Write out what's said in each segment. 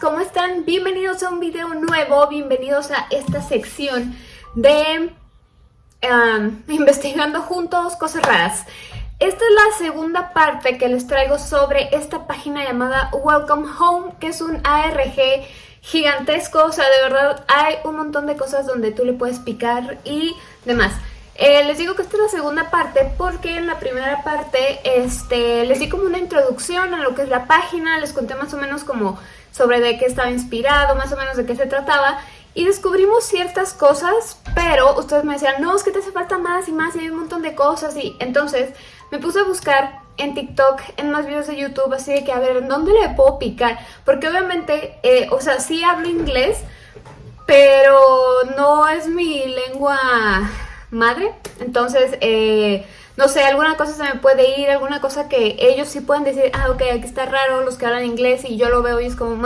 ¿cómo están? Bienvenidos a un video nuevo, bienvenidos a esta sección de um, Investigando Juntos Cosas Raras. Esta es la segunda parte que les traigo sobre esta página llamada Welcome Home, que es un ARG gigantesco, o sea, de verdad hay un montón de cosas donde tú le puedes picar y demás. Eh, les digo que esta es la segunda parte porque en la primera parte este, les di como una introducción a lo que es la página, les conté más o menos como sobre de qué estaba inspirado, más o menos de qué se trataba y descubrimos ciertas cosas, pero ustedes me decían, no, es que te hace falta más y más y hay un montón de cosas y entonces me puse a buscar en TikTok, en más videos de YouTube, así de que a ver, ¿dónde le puedo picar? Porque obviamente, eh, o sea, sí hablo inglés, pero no es mi lengua madre. Entonces, eh, no sé, alguna cosa se me puede ir, alguna cosa que ellos sí pueden decir, ah, ok, aquí está raro, los que hablan inglés y yo lo veo y es como,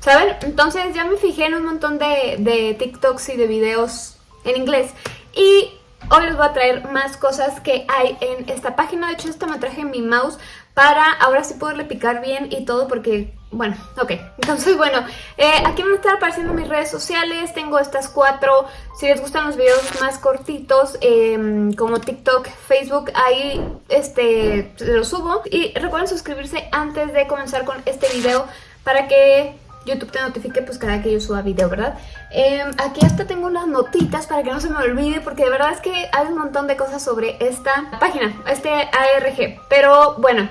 ¿saben? Entonces ya me fijé en un montón de, de TikToks y de videos en inglés y hoy les voy a traer más cosas que hay en esta página. De hecho, esta me traje mi mouse para ahora sí poderle picar bien y todo porque bueno, ok, entonces bueno, eh, aquí van a estar apareciendo mis redes sociales, tengo estas cuatro, si les gustan los videos más cortitos, em, como TikTok, Facebook, ahí este, los subo. Y recuerden suscribirse antes de comenzar con este video para que YouTube te notifique pues cada que yo suba video, ¿verdad? Em, aquí hasta tengo unas notitas para que no se me olvide porque de verdad es que hay un montón de cosas sobre esta página, este ARG, pero bueno...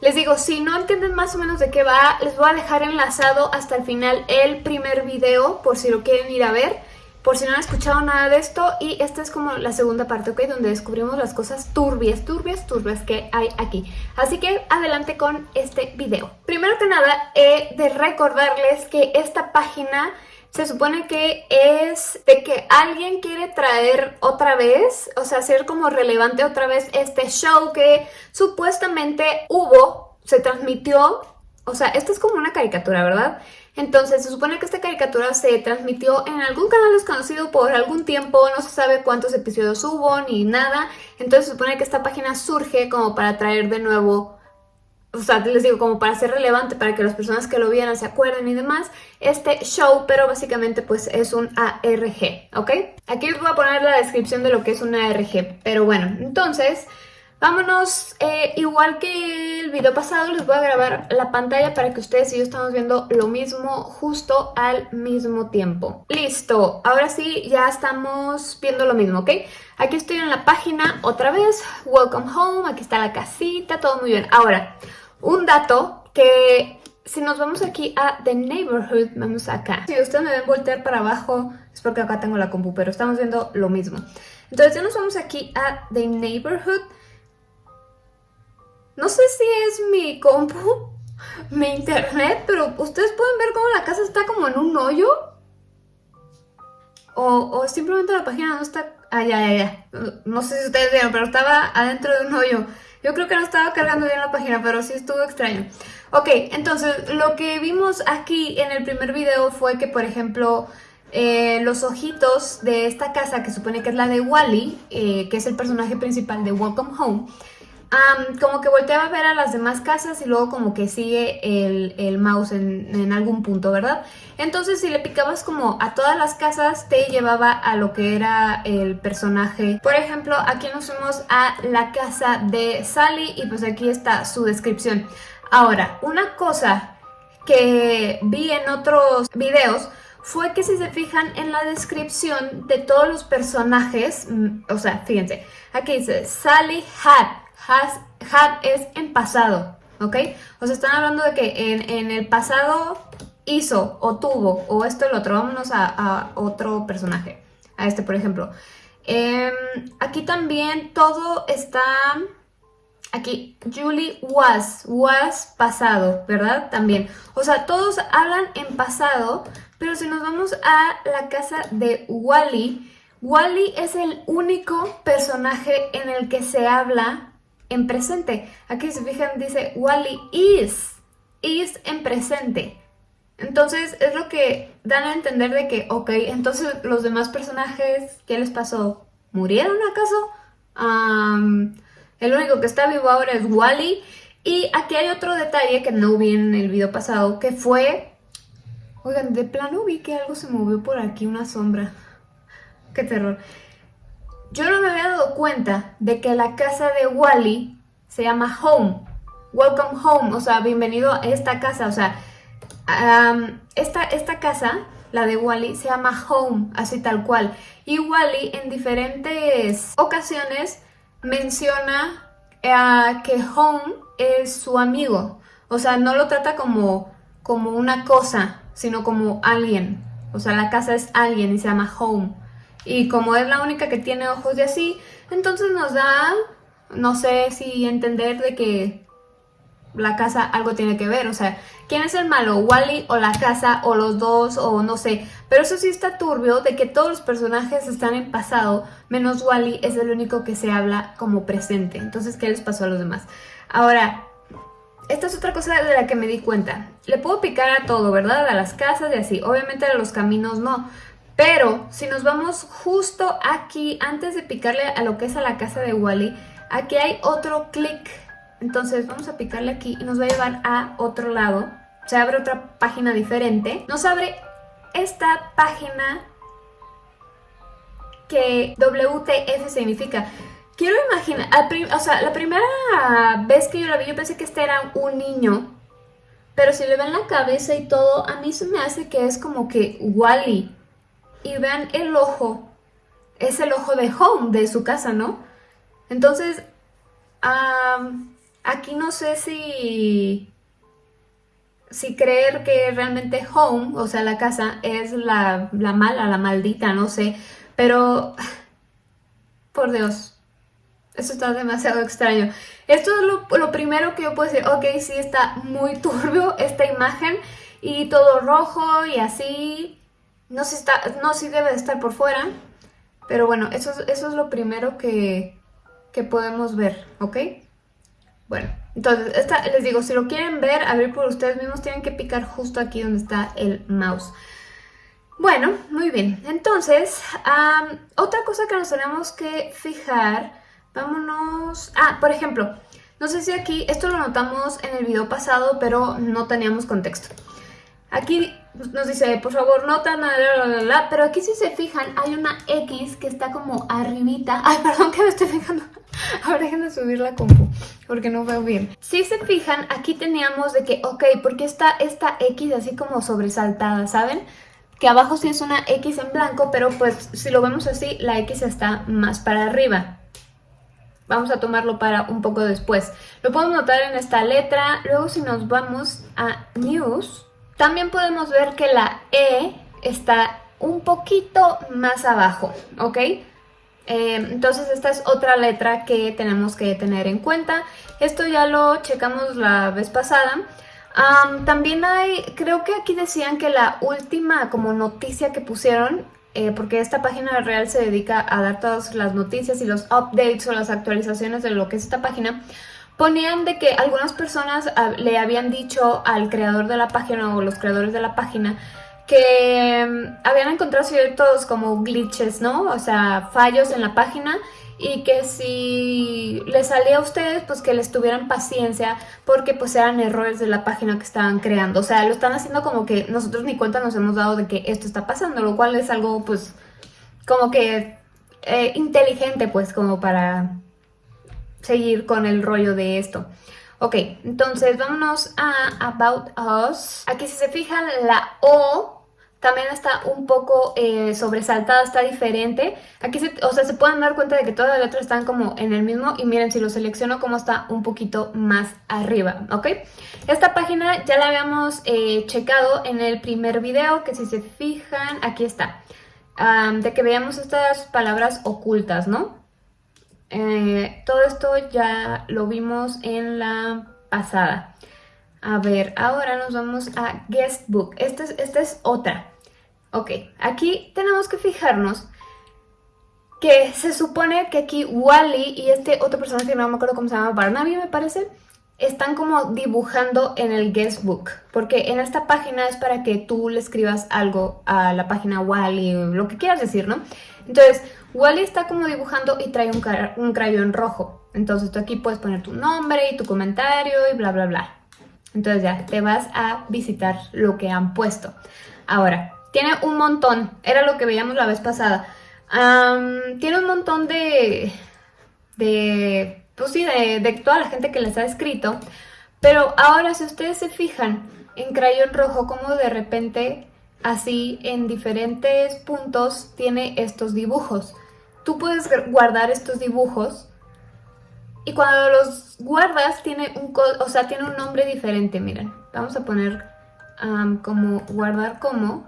Les digo, si no entienden más o menos de qué va, les voy a dejar enlazado hasta el final el primer video por si lo quieren ir a ver, por si no han escuchado nada de esto. Y esta es como la segunda parte, ¿ok? Donde descubrimos las cosas turbias, turbias, turbias que hay aquí. Así que adelante con este video. Primero que nada, he de recordarles que esta página se supone que es de que alguien quiere traer otra vez, o sea, hacer como relevante otra vez este show que supuestamente hubo, se transmitió, o sea, esto es como una caricatura, ¿verdad? Entonces se supone que esta caricatura se transmitió en algún canal desconocido por algún tiempo, no se sabe cuántos episodios hubo ni nada, entonces se supone que esta página surge como para traer de nuevo o sea, les digo, como para ser relevante, para que las personas que lo vieran se acuerden y demás, este show, pero básicamente pues es un ARG, ¿ok? Aquí les voy a poner la descripción de lo que es un ARG, pero bueno, entonces... Vámonos, eh, igual que el video pasado, les voy a grabar la pantalla para que ustedes y yo estamos viendo lo mismo justo al mismo tiempo. Listo, ahora sí, ya estamos viendo lo mismo, ¿ok? Aquí estoy en la página otra vez, welcome home, aquí está la casita, todo muy bien. Ahora, un dato que si nos vamos aquí a The Neighborhood, vamos acá. Si ustedes me ven voltear para abajo, es porque acá tengo la compu, pero estamos viendo lo mismo. Entonces ya nos vamos aquí a The Neighborhood. No sé si es mi compu, mi internet, pero ustedes pueden ver cómo la casa está como en un hoyo. O, simplemente la página no está... Ah, ya, ya, ya. No sé si ustedes vieron, pero estaba adentro de un hoyo. Yo creo que no estaba cargando bien la página, pero sí estuvo extraño. Ok, entonces lo que vimos aquí en el primer video fue que, por ejemplo, eh, los ojitos de esta casa, que supone que es la de Wally, eh, que es el personaje principal de Welcome Home, como que volteaba a ver a las demás casas y luego como que sigue el, mouse en, algún punto, ¿verdad? Entonces si le picabas como a todas las casas te llevaba a lo que era el personaje. Por ejemplo, aquí nos fuimos a la casa de Sally y pues aquí está su descripción. Ahora, una cosa que vi en otros videos fue que si se fijan en la descripción de todos los personajes, mm, o sea, fíjense, aquí dice Sally Hat, has, had es en pasado, ¿ok? O sea, están hablando de que en, el pasado hizo o tuvo o esto lo otro. Vámonos a, otro personaje, a este por ejemplo. Em, aquí también todo está... Aquí, Julie was, was pasado, ¿verdad? También. O sea, todos hablan en pasado, pero si nos vamos a la casa de Wally, Wally es el único personaje en el que se habla en presente. Aquí se fijan dice Wally is, is en presente. Entonces es lo que dan a entender de que, ok, entonces los demás personajes, ¿qué les pasó? ¿Murieron acaso? el único que está vivo ahora es Wally. Y aquí hay otro detalle que no vi en el video pasado, que fue Oigan, de plano vi que algo se movió por aquí, una sombra. Qué terror. Yo no me había dado cuenta de que la casa de Wally se llama Home. Welcome Home, o sea, bienvenido a esta casa. O sea, esta, esta casa, la de Wally, se llama Home, así tal cual. Y Wally en diferentes ocasiones menciona eh, que Home es su amigo. O sea, no lo trata como, como una cosa, sino como alguien. O sea, la casa es alguien y se llama Home. Y como es la única que tiene ojos de así, entonces nos da, no sé si entender de que la casa algo tiene que ver. O sea, ¿quién es el malo? ¿Wally o la casa o los dos o no sé? Pero eso sí está turbio de que todos los personajes están en pasado, menos Wally es el único que se habla como presente. Entonces, ¿qué les pasó a los demás? Ahora, esta es otra cosa de la que me di cuenta. Le puedo picar a todo, ¿verdad? A las casas y así. Obviamente a los caminos no. Pero si nos vamos justo aquí, antes de picarle a lo que es a la casa de Wally, aquí hay otro clic. Entonces vamos a picarle aquí y nos va a llevar a otro lado. Se abre otra página diferente. Nos abre esta página que WTF significa. Quiero imaginar, o sea, la primera vez que yo la vi yo pensé que este era un niño. Pero si le ven la cabeza y todo, a mí se me hace que es como que Wally y vean el ojo, es el ojo de Home, de su casa, ¿no? Entonces, aquí no sé si, si creer que realmente Home, o sea, la casa, es la, la mala, la maldita, no sé, pero, por Dios, eso está demasiado extraño. Esto es lo, lo, primero que yo puedo decir, ok, sí está muy turbio esta imagen y todo rojo y así, no si, está, no debe de estar por fuera, pero bueno, eso, eso es lo primero que, que podemos ver, ¿ok? Bueno, entonces, esta, les digo, si lo quieren ver, abrir por ustedes mismos, tienen que picar justo aquí donde está el mouse. Bueno, muy bien. Entonces, otra cosa que nos tenemos que fijar, vámonos... Ah, por ejemplo, no sé si aquí, esto lo notamos en el video pasado, pero no teníamos contexto. Aquí nos dice, por favor, nota, la, pero aquí si se fijan hay una X que está como arribita. Ay, perdón que me estoy fijando. Ahora déjenme subir la compu, porque no veo bien. Si se fijan, aquí teníamos de que, ok, porque está esta X así como sobresaltada, ¿saben? Que abajo sí es una X en blanco, pero pues si lo vemos así, la X está más para arriba. Vamos a tomarlo para un poco después. Lo podemos notar en esta letra. Luego si nos vamos a News también podemos ver que la E está un poquito más abajo, ¿ok? Eh, entonces esta es otra letra que tenemos que tener en cuenta. Esto ya lo checamos la vez pasada. también hay, creo que aquí decían que la última como noticia que pusieron, eh, porque esta página real se dedica a dar todas las noticias y los updates o las actualizaciones de lo que es esta página, ponían de que algunas personas ah, le habían dicho al creador de la página o los creadores de la página que mm, habían encontrado ciertos como glitches, ¿no? O sea, fallos en la página y que si les salía a ustedes, pues que les tuvieran paciencia porque pues eran errores de la página que estaban creando. O sea, lo están haciendo como que nosotros ni cuenta nos hemos dado de que esto está pasando, lo cual es algo pues como que eh, inteligente pues como para seguir con el rollo de esto. Ok, entonces vámonos a About Us. Aquí si se fijan la O también está un poco eh, sobresaltada, está diferente. Aquí se, o sea, se pueden dar cuenta de que todas las letras están como en el mismo y miren si lo selecciono como está un poquito más arriba, ¿ok? Esta página ya la habíamos eh, checado en el primer video que si se fijan, aquí está. de que veamos estas palabras ocultas, ¿no? Eh, todo esto ya lo vimos en la pasada. A ver, ahora nos vamos a Guestbook. Esta es, esta es otra. Ok, aquí tenemos que fijarnos que se supone que aquí Wally y este otro personaje que no me acuerdo cómo se llama, Barnaby me parece, están como dibujando en el guestbook, porque en esta página es para que tú le escribas algo a la página Wally, lo que quieras decir, ¿no? Entonces, Wally está como dibujando y trae un, un crayón rojo. Entonces tú aquí puedes poner tu nombre y tu comentario y bla, bla, bla. Entonces ya te vas a visitar lo que han puesto. Ahora, tiene un montón, era lo que veíamos la vez pasada. tiene un montón de, de, pues sí, de, de toda la gente que les ha escrito. Pero ahora si ustedes se fijan en crayón rojo, como de repente así en diferentes puntos tiene estos dibujos. Tú puedes guardar estos dibujos y cuando los guardas tiene un, o sea, tiene un nombre diferente, miren. Vamos a poner como guardar como.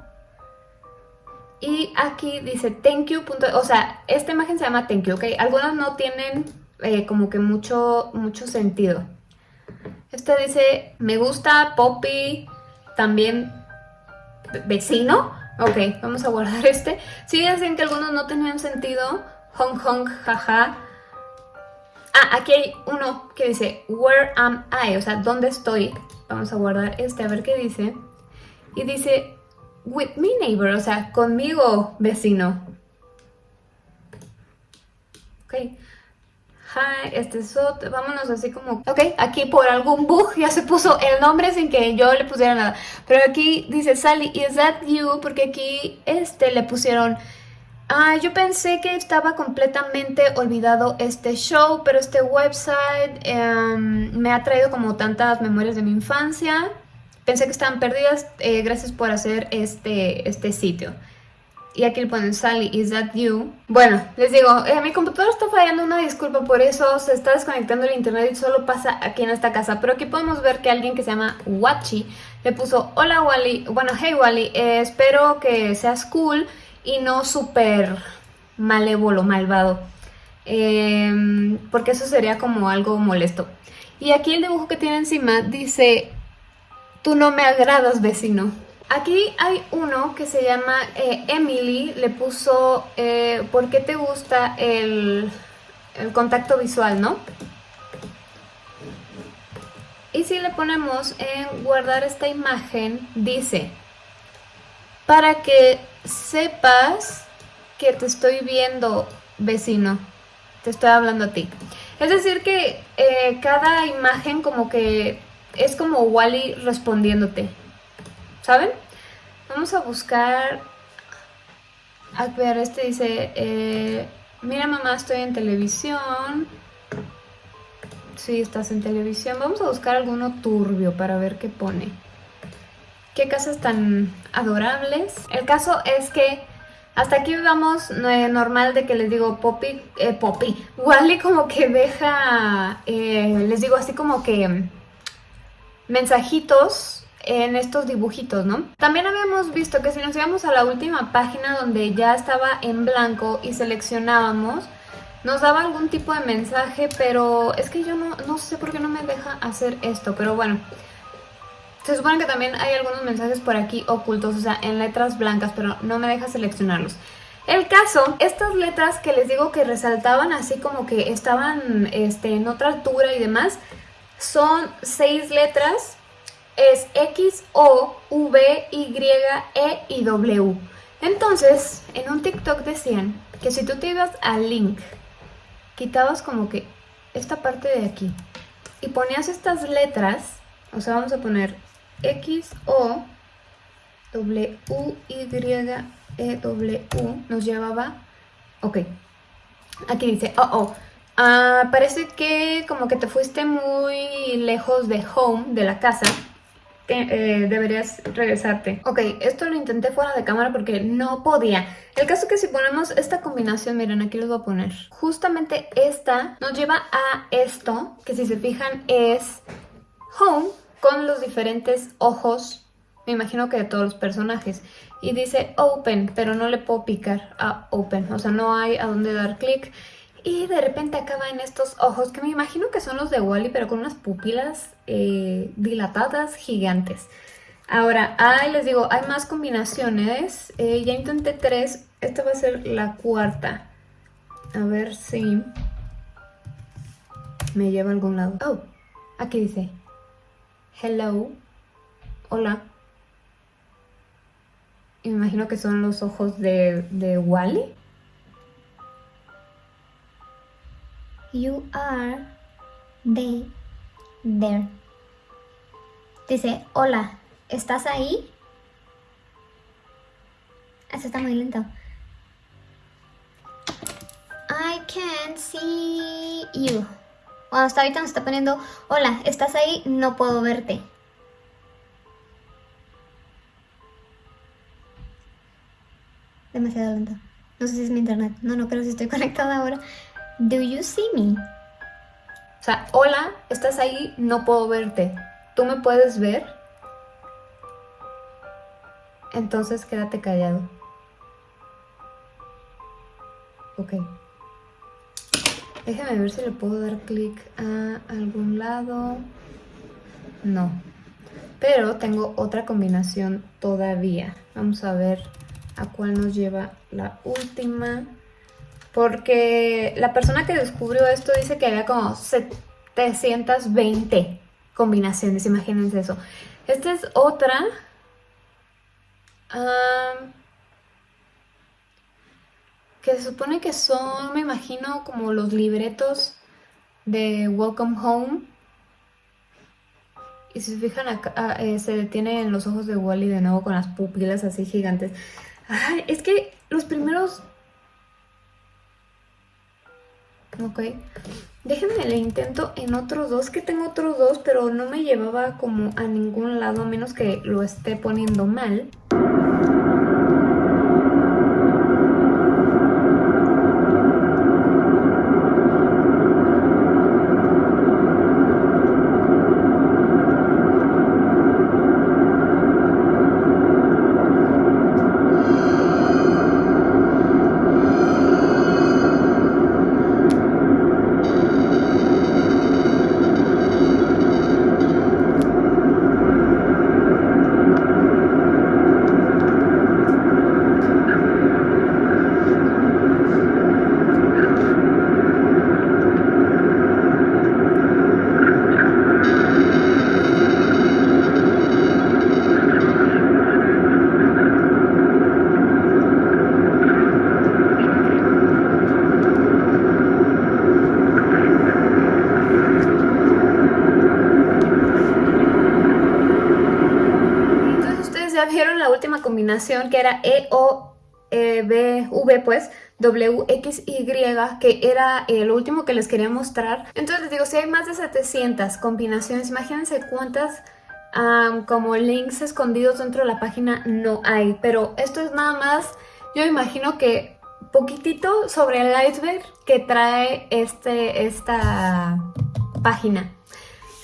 Y aquí dice thank you. o sea, esta imagen se llama thank you, ¿ok? Algunos no tienen eh, como que mucho, mucho sentido. Este dice me gusta, Poppy, también vecino. Ok, vamos a guardar este. Sí, dicen que algunos no tenían sentido. Hong Hong, jaja. Ah, aquí hay uno que dice, where am I? O sea, ¿dónde estoy? Vamos a guardar este, a ver qué dice. Y dice, with me neighbor, o sea, conmigo vecino. Ok. Hi, este es otro, vámonos así como... Ok, aquí por algún bug ya se puso el nombre sin que yo le pusiera nada. Pero aquí dice Sally, is that you? Porque aquí este le pusieron Ah, yo pensé que estaba completamente olvidado este show, pero este website em, me ha traído como tantas memorias de mi infancia. Pensé que estaban perdidas, eh, gracias por hacer este, este sitio. Y aquí le ponen Sally, is that you? Bueno, les digo, eh, mi computadora está fallando, una disculpa por eso, se está desconectando el internet y solo pasa aquí en esta casa. Pero aquí podemos ver que alguien que se llama Wachi le puso, hola Wally, bueno, hey Wally, eh, espero que seas cool y no súper malévolo, malvado. Em, porque eso sería como algo molesto. Y aquí el dibujo que tiene encima dice, tú no me agradas vecino. Aquí hay uno que se llama eh, Emily, le puso, eh, ¿por qué te gusta el, contacto visual, no? Y si le ponemos en guardar esta imagen, dice, para que sepas que te estoy viendo, vecino. Te estoy hablando a ti. Es decir que eh, cada imagen como que es como Wally respondiéndote. ¿Saben? Vamos a buscar... A ver, este dice... Eh, Mira mamá, estoy en televisión. Sí, estás en televisión. Vamos a buscar alguno turbio para ver qué pone. Qué casas tan adorables. El caso es que hasta aquí vamos eh, normal de que les digo Poppy, eh, Poppy. Wally como que deja, eh, les digo así como que mensajitos en estos dibujitos, ¿no? También habíamos visto que si nos íbamos a la última página donde ya estaba en blanco y seleccionábamos, nos daba algún tipo de mensaje, pero es que yo no, no sé por qué no me deja hacer esto, pero bueno... Se supone que también hay algunos mensajes por aquí ocultos, o sea, en letras blancas, pero no me deja seleccionarlos. El caso, estas letras que les digo que resaltaban así como que estaban este, en otra altura y demás, son seis letras, es X, O, V, Y, E y W. Entonces, en un TikTok decían que si tú te ibas al link, quitabas como que esta parte de aquí y ponías estas letras, o sea, vamos a poner X, O, W, Y, E, W, nos llevaba... Ok, aquí dice, oh, oh, ah, parece que como que te fuiste muy lejos de home, de la casa, eh, deberías regresarte. Ok, esto lo intenté fuera de cámara porque no podía. El caso es que si ponemos esta combinación, miren, aquí les voy a poner. Justamente esta nos lleva a esto, que si se fijan es home, con los diferentes ojos, me imagino que de todos los personajes. Y dice open, pero no le puedo picar a open, o sea, no hay a dónde dar clic. Y de repente acaba en estos ojos, que me imagino que son los de Wally, pero con unas pupilas eh, dilatadas gigantes. Ahora, ahí les digo, hay más combinaciones. Eh, ya intenté tres, esta va a ser la cuarta. A ver si me lleva a algún lado. Oh, aquí dice hello, hola. Me imagino que son los ojos de, de Wally. You are they, there. Dice, hola, ¿estás ahí? eso está muy lento. I can't see you. Bueno, hasta ahorita nos está poniendo, hola, ¿estás ahí? No puedo verte. Demasiado lento. No sé si es mi internet. No, no creo si estoy conectada ahora. Do you see me? O sea, hola, ¿estás ahí? No puedo verte. ¿Tú me puedes ver? Entonces quédate callado. Ok. Déjame ver si le puedo dar clic a algún lado. No. Pero tengo otra combinación todavía. Vamos a ver a cuál nos lleva la última. Porque la persona que descubrió esto dice que había como 720 combinaciones. Imagínense eso. Esta es otra. que se supone que son, me imagino, como los libretos de Welcome Home. Y si se fijan acá, ah, eh, se detienen los ojos de Wally de nuevo con las pupilas así gigantes. Ay, es que los primeros... Ok. Déjenme le intento en otros dos, que tengo otros dos, pero no me llevaba como a ningún lado, a menos que lo esté poniendo mal. Que era E, O, e, pues, W, X, Y, que era el último que les quería mostrar. Entonces les digo, si hay más de 700 combinaciones, imagínense cuántas como links escondidos dentro de la página no hay. Pero esto es nada más, yo imagino que poquitito sobre el iceberg que trae este, esta página.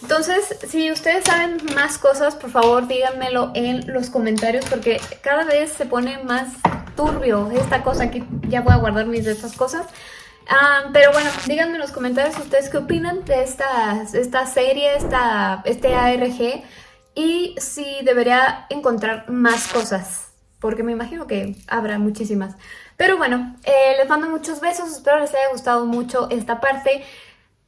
Entonces, si ustedes saben más cosas, por favor díganmelo en los comentarios porque cada vez se pone más turbio esta cosa. Aquí ya voy a guardar mis de estas cosas. Ah, pero bueno, díganme en los comentarios ustedes qué opinan de esta, esta serie, esta, este ARG y si debería encontrar más cosas, porque me imagino que habrá muchísimas. Pero bueno, eh, les mando muchos besos, espero les haya gustado mucho esta parte.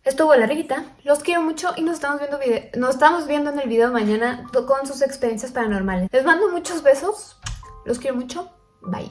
Estuvo larguita, los quiero mucho y nos estamos viendo nos estamos viendo en el video mañana con sus experiencias paranormales. Les mando muchos besos, los quiero mucho, bye.